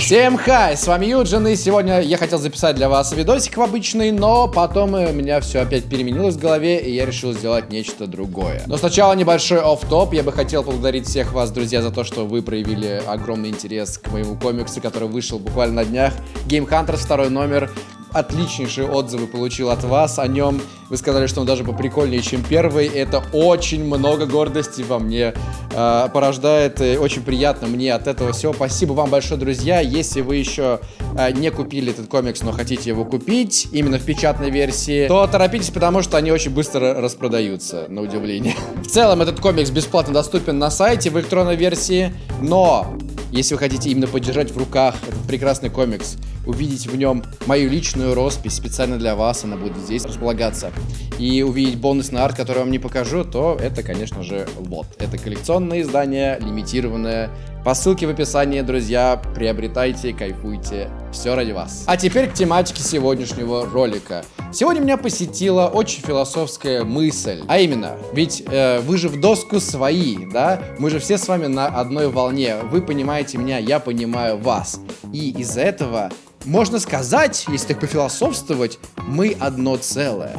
Всем хай, с вами Юджин, и сегодня я хотел записать для вас видосик обычный, но потом у меня все опять переменилось в голове, и я решил сделать нечто другое. Но сначала небольшой офф-топ, я бы хотел поблагодарить всех вас, друзья, за то, что вы проявили огромный интерес к моему комиксу, который вышел буквально на днях. Game Hunters, второй номер, отличнейшие отзывы получил от вас о нем. Вы сказали, что он даже поприкольнее, чем первый. Это очень много гордости во мне э, порождает. И очень приятно мне от этого всего. Спасибо вам большое, друзья. Если вы еще э, не купили этот комикс, но хотите его купить, именно в печатной версии, то торопитесь, потому что они очень быстро распродаются, на удивление. В целом, этот комикс бесплатно доступен на сайте в электронной версии, но если вы хотите именно подержать в руках этот прекрасный комикс, увидеть в нем мою личную роспись специально для вас, она будет здесь располагаться, и увидеть бонусный арт, который я вам не покажу, то это, конечно же, вот. Это коллекционное издание, лимитированное. По ссылке в описании, друзья, приобретайте, кайфуйте. Все ради вас. А теперь к тематике сегодняшнего ролика. Сегодня меня посетила очень философская мысль. А именно, ведь э, вы же в доску свои, да? Мы же все с вами на одной волне. Вы понимаете меня, я понимаю вас. И из-за этого можно сказать, если так пофилософствовать, мы одно целое.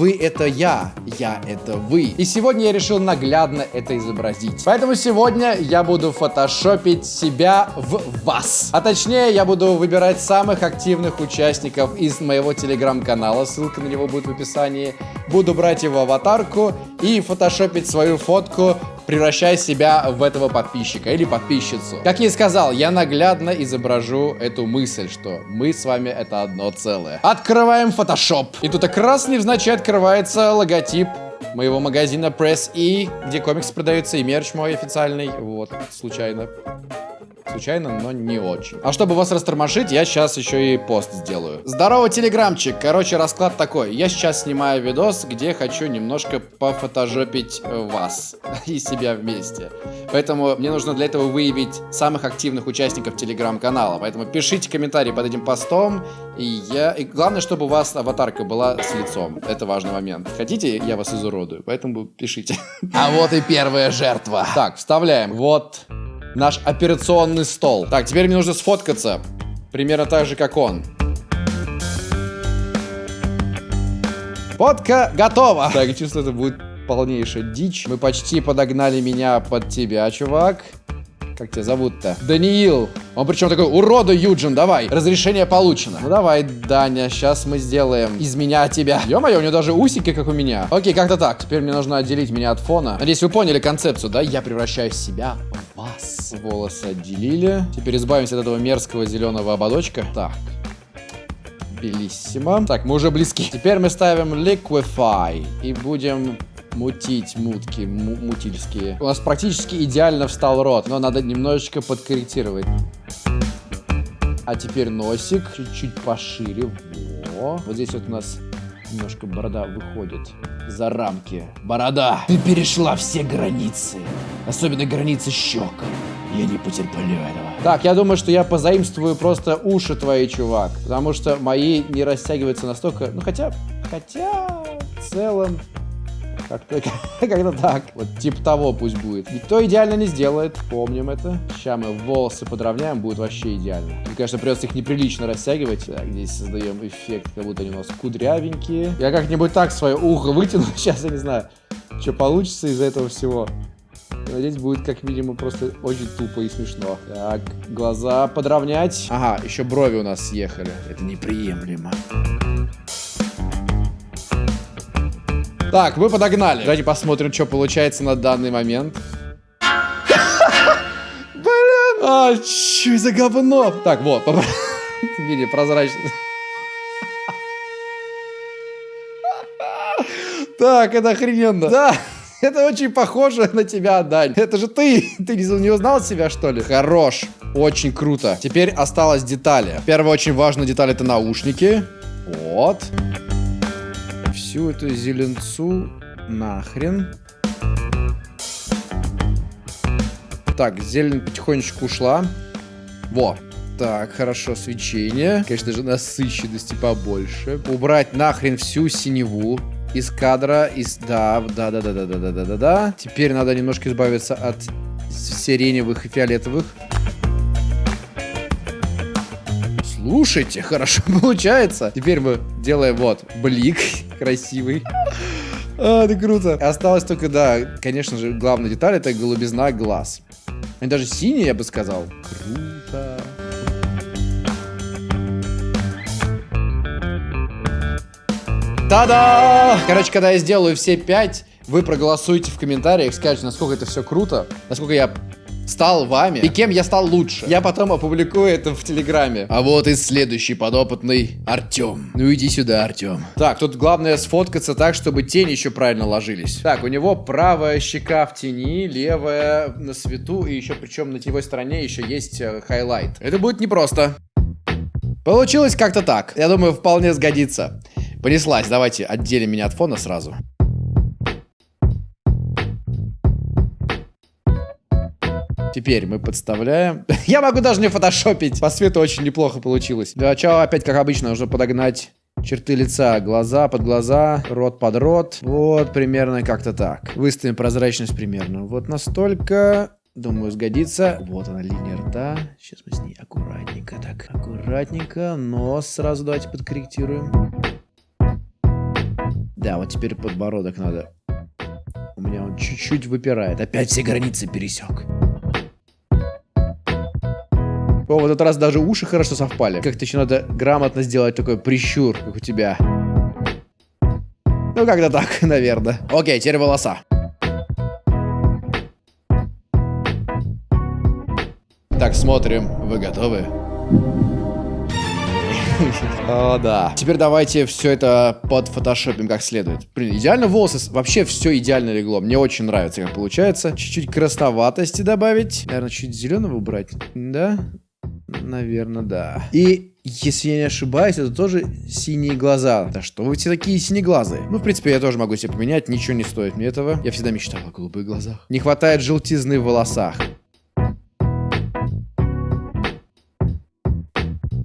Вы это я, я это вы. И сегодня я решил наглядно это изобразить. Поэтому сегодня я буду фотошопить себя в вас. А точнее, я буду выбирать самых активных участников из моего телеграм-канала. Ссылка на него будет в описании. Буду брать его аватарку и фотошопить свою фотку превращая себя в этого подписчика или подписчицу. Как я и сказал, я наглядно изображу эту мысль, что мы с вами это одно целое. Открываем Photoshop. И тут как раз невзначай открывается логотип моего магазина Press E, где комикс продается и мерч мой официальный. Вот, случайно. Случайно, но не очень. А чтобы вас растормошить, я сейчас еще и пост сделаю. Здорово, телеграмчик. Короче, расклад такой. Я сейчас снимаю видос, где хочу немножко пофотожопить вас и себя вместе. Поэтому мне нужно для этого выявить самых активных участников телеграм-канала. Поэтому пишите комментарии под этим постом. И я... И главное, чтобы у вас аватарка была с лицом. Это важный момент. Хотите, я вас изуродую? Поэтому пишите. А вот и первая жертва. Так, вставляем. Вот наш операционный стол. Так, теперь мне нужно сфоткаться. Примерно так же, как он. Фотка готова. Так, чувствую, это будет полнейшая дичь. Мы почти подогнали меня под тебя, чувак. Как тебя зовут-то? Даниил. Он причем такой, урода Юджин, давай. Разрешение получено. Ну давай, Даня, сейчас мы сделаем из меня тебя. Ё-моё, у него даже усики, как у меня. Окей, как-то так. Теперь мне нужно отделить меня от фона. Надеюсь, вы поняли концепцию, да? Я превращаю себя в вас. Волосы отделили. Теперь избавимся от этого мерзкого зеленого ободочка. Так. Белиссимо. Так, мы уже близки. Теперь мы ставим Liquify и будем мутить мутки, мутильские. У нас практически идеально встал рот, но надо немножечко подкорректировать. А теперь носик чуть-чуть пошире. Во. Вот здесь вот у нас немножко борода выходит за рамки. Борода! Ты перешла все границы. Особенно границы щек. Я не потерплю этого. Так, я думаю, что я позаимствую просто уши твои, чувак. Потому что мои не растягиваются настолько... Ну, хотя... Хотя... В целом... Как-то как так. Вот типа того пусть будет. Никто идеально не сделает, помним это. Сейчас мы волосы подровняем, будет вообще идеально. Мне, конечно, придется их неприлично растягивать. Так, здесь создаем эффект, как будто они у нас кудрявенькие. Я как-нибудь так свое ухо вытяну. Сейчас я не знаю, что получится из этого всего. Надеюсь, будет как минимум просто очень тупо и смешно. Так, глаза подровнять. Ага, еще брови у нас съехали. Это неприемлемо. Так, мы подогнали. Давайте посмотрим, что получается на данный момент. Блин, а что за говно? Так, вот, видите, прозрачно. Так, это охрененно. Да. Это очень похоже на тебя, Дань. Это же ты. Ты не узнал себя, что ли? Хорош. Очень круто. Теперь осталось детали. Первая очень важная деталь это наушники. Вот всю эту зеленцу нахрен. Так, зелень потихонечку ушла. Во. Так, хорошо, свечение. Конечно, даже насыщенности побольше. Убрать нахрен всю синеву из кадра. Из... Да, да, да, да, да, да, да, да, да, да. Теперь надо немножко избавиться от сиреневых и фиолетовых. Слушайте, хорошо получается. Теперь мы делаем вот блик красивый. А, это круто. Осталось только, да, конечно же, главная деталь это голубизна глаз. Они даже синие, я бы сказал. Круто. Та-да! Короче, когда я сделаю все пять, вы проголосуете в комментариях, скажете, насколько это все круто, насколько я стал вами и кем я стал лучше. Я потом опубликую это в Телеграме. А вот и следующий подопытный Артем. Ну иди сюда, Артем. Так, тут главное сфоткаться так, чтобы тени еще правильно ложились. Так, у него правая щека в тени, левая на свету, и еще причем на теневой стороне еще есть э, highlight. Это будет непросто. Получилось как-то так. Я думаю, вполне сгодится. Понеслась, давайте отделим меня от фона сразу. Теперь мы подставляем. Я могу даже не фотошопить. По свету очень неплохо получилось. Для начала опять, как обычно, нужно подогнать черты лица. Глаза под глаза, рот под рот. Вот, примерно как-то так. Выставим прозрачность примерно. Вот настолько. Думаю, сгодится. Вот она, линия рта. Сейчас мы с ней аккуратненько так. Аккуратненько. Нос сразу давайте подкорректируем. Да, вот теперь подбородок надо. У меня он чуть-чуть выпирает. Опять все границы пересек. О, в этот раз даже уши хорошо совпали. Как-то еще надо грамотно сделать такой прищур, как у тебя. Ну, как-то так, наверное. Окей, теперь волоса. Так, смотрим. Вы готовы? О, да. Теперь давайте все это под фотошопим как следует. Блин, идеально волосы. Вообще все идеально легло. Мне очень нравится, как получается. Чуть-чуть красноватости добавить. Наверное, чуть зеленого убрать. Да? Наверное, да. И если я не ошибаюсь, это тоже синие глаза. Да что вы все такие синеглазые? Ну, в принципе, я тоже могу себе поменять, ничего не стоит мне этого. Я всегда мечтал о голубых глазах. Не хватает желтизны в волосах.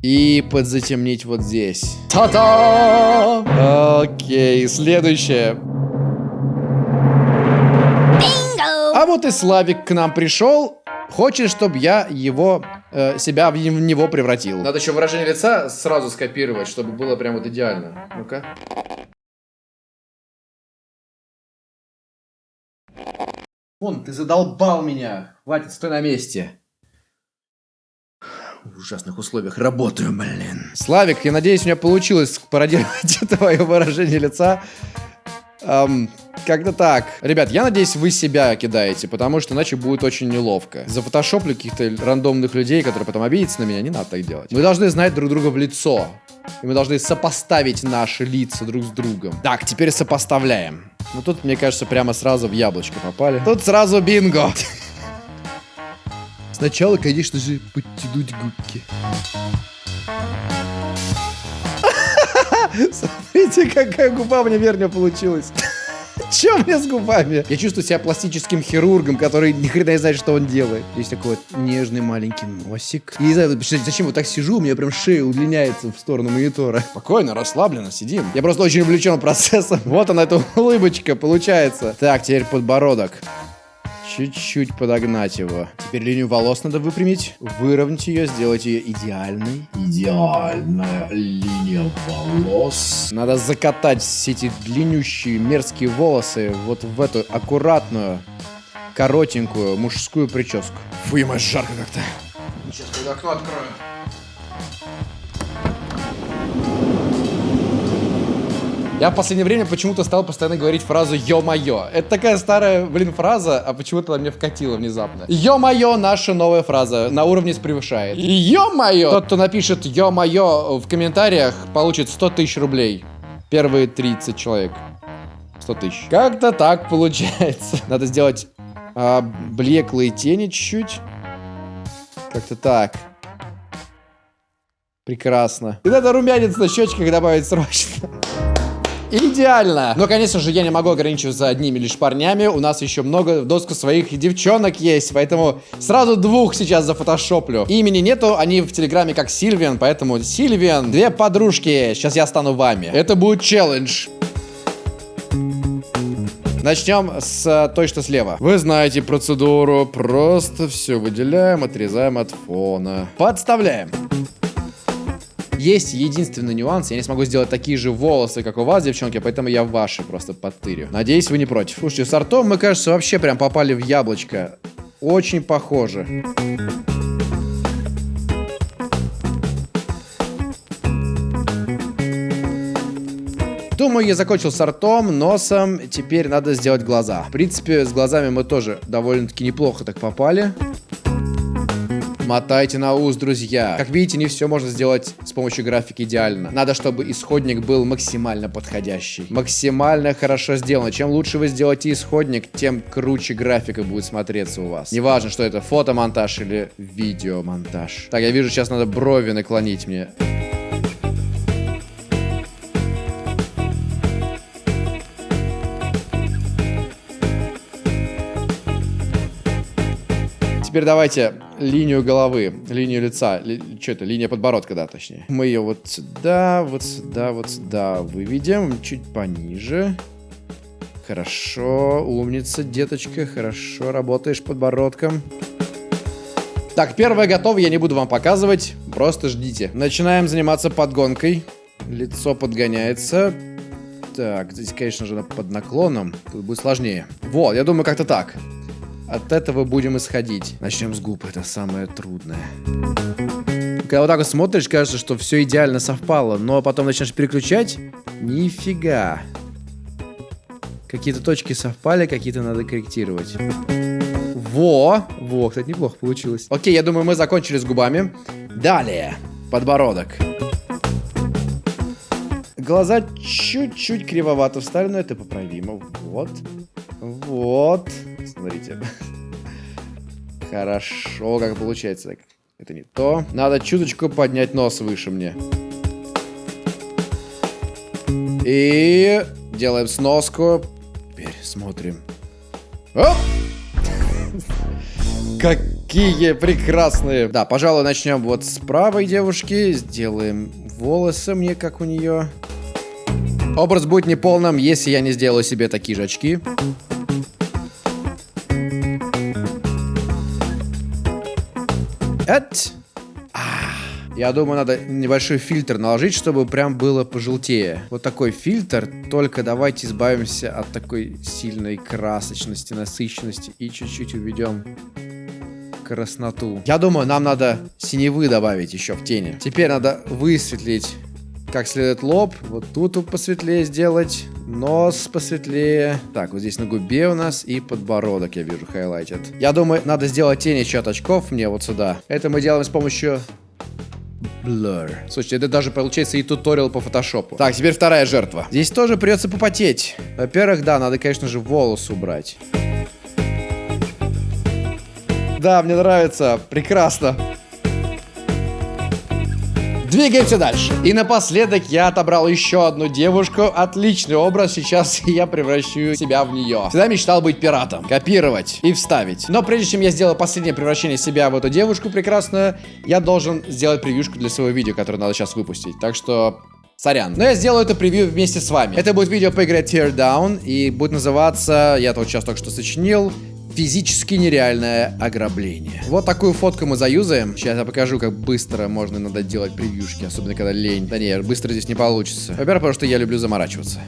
И подзатемнить вот здесь. Та-та! Окей, следующее. А вот и Славик к нам пришел. Хочет, чтобы я его э, себя в, него превратил. Надо еще выражение лица сразу скопировать, чтобы было прям вот идеально. Ну-ка. Вон, ты задолбал меня. Хватит, стой на месте в ужасных условиях работаю, блин. Славик, я надеюсь, у меня получилось пародировать твое выражение лица. Эм, как-то так. Ребят, я надеюсь, вы себя кидаете, потому что иначе будет очень неловко. За фотошоплю каких-то рандомных людей, которые потом обидятся на меня, не надо так делать. Мы должны знать друг друга в лицо. И мы должны сопоставить наши лица друг с другом. Так, теперь сопоставляем. Ну тут, мне кажется, прямо сразу в яблочко попали. Тут сразу бинго. Сначала, конечно же, подтянуть губки. Смотрите, какая губа мне вернее получилась. Че мне с губами? Я чувствую себя пластическим хирургом, который ни хрена не знает, что он делает. Есть такой вот нежный маленький носик. Я не знаю, зачем вот так сижу, у меня прям шея удлиняется в сторону монитора. Спокойно, расслабленно, сидим. Я просто очень увлечен процессом. Вот она, эта улыбочка, получается. Так, теперь подбородок. Чуть-чуть подогнать его. Теперь линию волос надо выпрямить, выровнять ее, сделать ее идеальной. Идеальная линия волос. Надо закатать все эти длиннющие мерзкие волосы вот в эту аккуратную, коротенькую мужскую прическу. Фу, ема, жарко как-то. Сейчас, когда окно открою. Я в последнее время почему-то стал постоянно говорить фразу «Ё-моё». Это такая старая, блин, фраза, а почему-то она мне вкатила внезапно. «Ё-моё» наша новая фраза на уровне с превышает. «Ё-моё». Тот, кто напишет «Ё-моё» в комментариях, получит 100 тысяч рублей. Первые 30 человек. 100 тысяч. Как-то так получается. Надо сделать а, блеклые тени чуть-чуть. Как-то так. Прекрасно. И надо румянец на щечках добавить срочно. Идеально! Но, конечно же, я не могу ограничиваться одними лишь парнями. У нас еще много доску своих девчонок есть, поэтому сразу двух сейчас зафотошоплю. Имени нету, они в телеграме как Сильвиан, поэтому Сильвиан, две подружки. Сейчас я стану вами. Это будет челлендж. Начнем с той, что слева. Вы знаете процедуру. Просто все выделяем, отрезаем от фона. Подставляем. Есть единственный нюанс, я не смогу сделать такие же волосы, как у вас, девчонки, поэтому я ваши просто подтырю. Надеюсь, вы не против. Слушайте, с артом мы, кажется, вообще прям попали в яблочко. Очень похоже. Думаю, я закончил с ртом, носом. Теперь надо сделать глаза. В принципе, с глазами мы тоже довольно-таки неплохо так попали. Мотайте на ус, друзья. Как видите, не все можно сделать с помощью графики идеально. Надо, чтобы исходник был максимально подходящий. Максимально хорошо сделано. Чем лучше вы сделаете исходник, тем круче графика будет смотреться у вас. Неважно, что это фотомонтаж или видеомонтаж. Так, я вижу, сейчас надо брови наклонить мне. Теперь давайте линию головы, линию лица, ли, что это, линия подбородка, да, точнее. Мы ее вот сюда, вот сюда, вот сюда выведем, чуть пониже. Хорошо, умница, деточка, хорошо работаешь подбородком. Так, первое готово, я не буду вам показывать, просто ждите. Начинаем заниматься подгонкой. Лицо подгоняется. Так, здесь, конечно же, под наклоном. Тут будет сложнее. Вот, я думаю, как-то так. От этого будем исходить. Начнем с губ, это самое трудное. Когда вот так вот смотришь, кажется, что все идеально совпало, но потом начнешь переключать, нифига. Какие-то точки совпали, какие-то надо корректировать. Во! Во, кстати, неплохо получилось. Окей, я думаю, мы закончили с губами. Далее. Подбородок. Глаза чуть-чуть кривовато встали, но это поправимо. Вот. Вот. Смотрите. Хорошо, как получается. Так, это не то. Надо чуточку поднять нос выше мне. И делаем сноску. Теперь смотрим. Оп! Какие прекрасные. Да, пожалуй, начнем вот с правой девушки. Сделаем волосы мне, как у нее. Образ будет неполным, если я не сделаю себе такие же очки. Это... Я думаю, надо небольшой фильтр наложить, чтобы прям было пожелтее. Вот такой фильтр, только давайте избавимся от такой сильной красочности, насыщенности и чуть-чуть уведем красноту. Я думаю, нам надо синевы добавить еще в тени. Теперь надо высветлить как следует лоб. Вот тут посветлее сделать. Нос посветлее. Так, вот здесь на губе у нас и подбородок, я вижу, хайлайтит. Я думаю, надо сделать тени еще от очков мне вот сюда. Это мы делаем с помощью Blur. Слушайте, это даже получается и туториал по фотошопу. Так, теперь вторая жертва. Здесь тоже придется попотеть. Во-первых, да, надо, конечно же, волосы убрать. Да, мне нравится. Прекрасно. Двигаемся дальше. И напоследок я отобрал еще одну девушку. Отличный образ. Сейчас я превращу себя в нее. Всегда мечтал быть пиратом. Копировать и вставить. Но прежде чем я сделаю последнее превращение себя в эту девушку прекрасную, я должен сделать превьюшку для своего видео, которое надо сейчас выпустить. Так что Сорян. Но я сделаю это превью вместе с вами. Это будет видео по игре Teardown. И будет называться, я вот сейчас только что сочинил, физически нереальное ограбление. Вот такую фотку мы заюзаем. Сейчас я покажу, как быстро можно иногда делать превьюшки, особенно когда лень. Да не, быстро здесь не получится. Во-первых, потому что я люблю заморачиваться.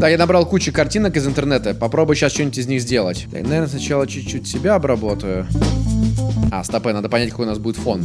Так, я набрал кучу картинок из интернета. Попробую сейчас что-нибудь из них сделать. Так, наверное, сначала чуть-чуть себя обработаю. А, стопэ, надо понять, какой у нас будет фон.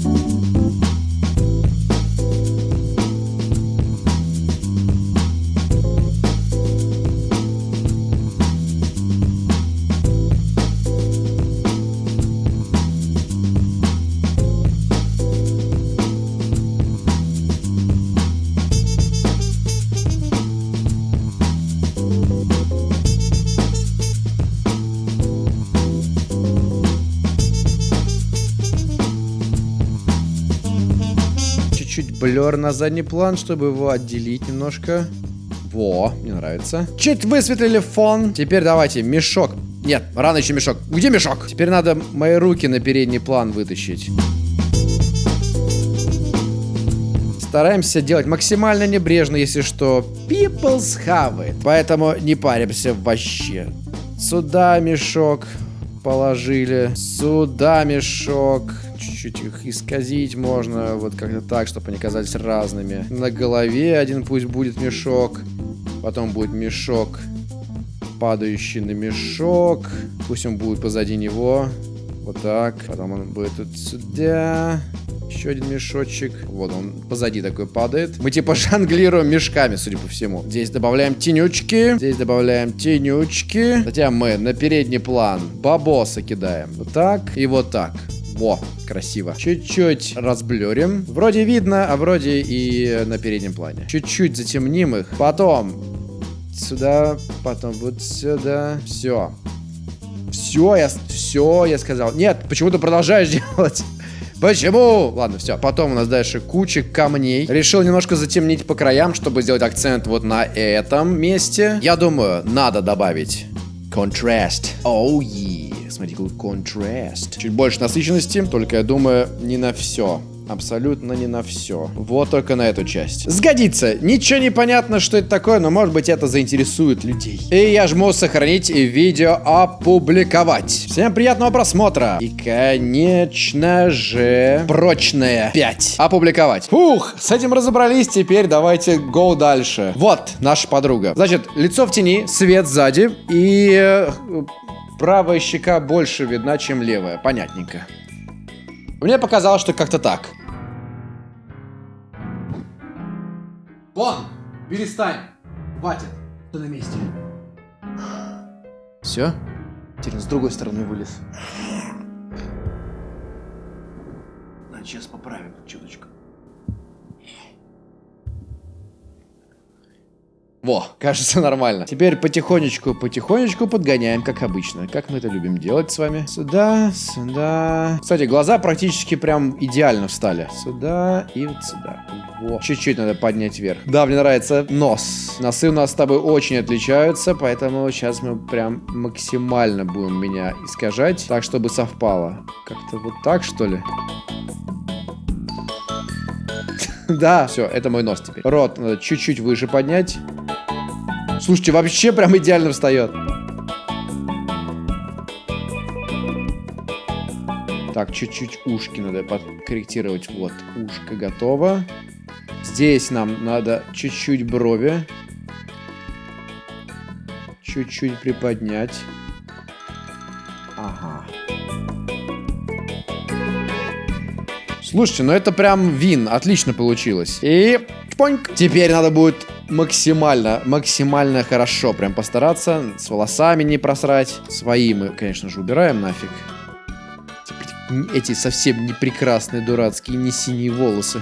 Блер на задний план, чтобы его отделить немножко. Во, мне нравится. Чуть высветлили фон. Теперь давайте мешок. Нет, рано еще мешок. Где мешок? Теперь надо мои руки на передний план вытащить. Стараемся делать максимально небрежно, если что. People's have it. Поэтому не паримся вообще. Сюда мешок положили. Сюда мешок. Чуть-чуть их исказить можно. Вот как-то так, чтобы они казались разными. На голове один пусть будет мешок. Потом будет мешок, падающий на мешок. Пусть он будет позади него. Вот так. Потом он будет тут сюда. Еще один мешочек. Вот он позади такой падает. Мы типа жонглируем мешками, судя по всему. Здесь добавляем тенючки. Здесь добавляем тенючки. Затем мы на передний план бабоса кидаем. Вот так и вот так. Во, красиво. Чуть-чуть разблюрим. Вроде видно, а вроде и на переднем плане. Чуть-чуть затемним их. Потом сюда, потом вот сюда. Все. Все, я, все, я сказал. Нет, почему ты продолжаешь делать? Почему? Ладно, все. Потом у нас дальше куча камней. Решил немножко затемнить по краям, чтобы сделать акцент вот на этом месте. Я думаю, надо добавить контраст. Оу, oh. Смотри, какой контраст. Чуть больше насыщенности, только я думаю, не на все. Абсолютно не на все. Вот только на эту часть. Сгодится. Ничего не понятно, что это такое, но может быть это заинтересует людей. И я жму сохранить и видео опубликовать. Всем приятного просмотра. И, конечно же, прочное 5. Опубликовать. Фух, с этим разобрались. Теперь давайте go дальше. Вот наша подруга. Значит, лицо в тени, свет сзади и... Правая щека больше видна, чем левая. Понятненько. Мне показалось, что как-то так. Вон! Перестань! Хватит! Ты на месте. Все? Теперь с другой стороны вылез. Надо сейчас поправим чуточку. Во, кажется нормально. Теперь потихонечку, потихонечку подгоняем, как обычно. Как мы это любим делать с вами. Сюда, сюда. Кстати, глаза практически прям идеально встали. Сюда и вот сюда. Во. Чуть-чуть надо поднять вверх. Да, мне нравится нос. Носы у нас с тобой очень отличаются, поэтому сейчас мы прям максимально будем меня искажать, так, чтобы совпало. Как-то вот так, что ли? Да, все, это мой нос теперь. Рот надо чуть-чуть выше поднять. Слушайте, вообще прям идеально встает. Так, чуть-чуть ушки надо подкорректировать. Вот, ушко готово. Здесь нам надо чуть-чуть брови. Чуть-чуть приподнять. Ага. Слушайте, ну это прям вин. Отлично получилось. И... Поньк. Теперь надо будет максимально, максимально хорошо прям постараться. С волосами не просрать. Свои мы, конечно же, убираем нафиг. Эти совсем не прекрасные, дурацкие, не синие волосы.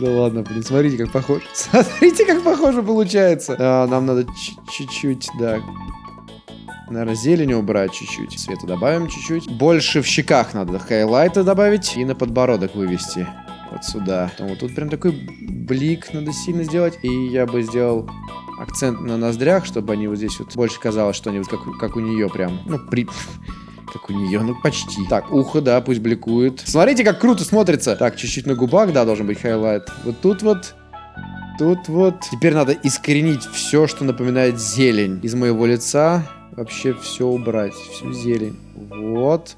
Да ладно, блин, смотрите, как похоже. Смотрите, как похоже получается. А, нам надо чуть-чуть, да. Наверное, зелень убрать чуть-чуть. Цвета добавим чуть-чуть. Больше в щеках надо highlight а добавить и на подбородок вывести вот сюда. Вот тут прям такой блик надо сильно сделать. И я бы сделал акцент на ноздрях, чтобы они вот здесь вот больше казалось, что они вот как, как у нее прям, ну, при... Как у нее, ну почти. Так, ухо, да, пусть бликует. Смотрите, как круто смотрится. Так, чуть-чуть на губах, да, должен быть highlight. Вот тут вот Тут вот. Теперь надо искоренить все, что напоминает зелень из моего лица. Вообще все убрать. Всю зелень. Вот.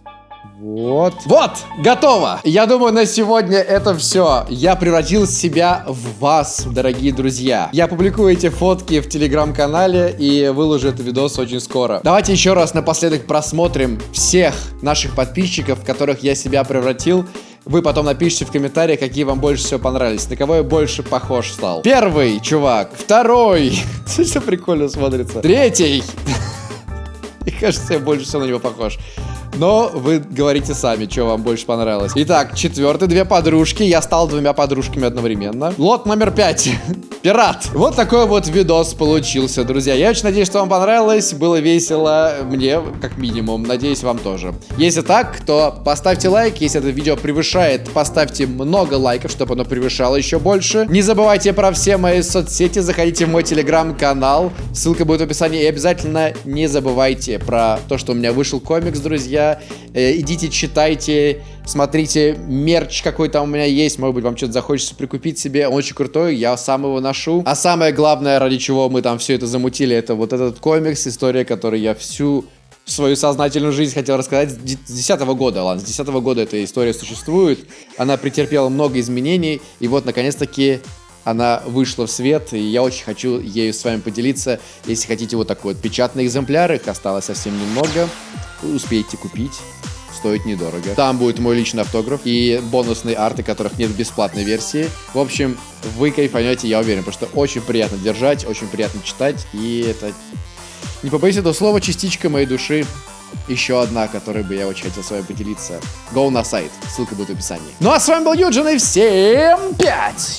Вот. Вот, готово. Я думаю, на сегодня это все. Я превратил себя в вас, дорогие друзья. Я публикую эти фотки в телеграм-канале и выложу этот видос очень скоро. Давайте еще раз напоследок просмотрим всех наших подписчиков, в которых я себя превратил. Вы потом напишите в комментариях, какие вам больше всего понравились, на кого я больше похож стал. Первый чувак, второй, все прикольно смотрится, третий. Мне кажется, я больше всего на него похож. Но вы говорите сами, что вам больше понравилось. Итак, четвертый, две подружки. Я стал двумя подружками одновременно. Лот номер пять. Пират. Вот такой вот видос получился, друзья. Я очень надеюсь, что вам понравилось. Было весело мне, как минимум. Надеюсь, вам тоже. Если так, то поставьте лайк. Если это видео превышает, поставьте много лайков, чтобы оно превышало еще больше. Не забывайте про все мои соцсети. Заходите в мой телеграм-канал. Ссылка будет в описании. И обязательно не забывайте про то, что у меня вышел комикс, друзья я. Э, идите, читайте, смотрите, мерч какой там у меня есть. Может быть, вам что-то захочется прикупить себе. Он очень крутой, я сам его ношу. А самое главное, ради чего мы там все это замутили, это вот этот комикс, история, которую я всю свою сознательную жизнь хотел рассказать с 2010 года. Ладно, с 2010 года эта история существует. Она претерпела много изменений. И вот, наконец-таки, она вышла в свет, и я очень хочу ею с вами поделиться. Если хотите вот такой вот печатный экземпляр, их осталось совсем немного, вы успеете купить. Стоит недорого. Там будет мой личный автограф и бонусные арты, которых нет в бесплатной версии. В общем, вы кайфанете, я уверен, потому что очень приятно держать, очень приятно читать, и это, не побоюсь этого слова, частичка моей души. Еще одна, которой бы я очень хотел с вами поделиться. Go на сайт, ссылка будет в описании. Ну а с вами был Юджин, и всем пять!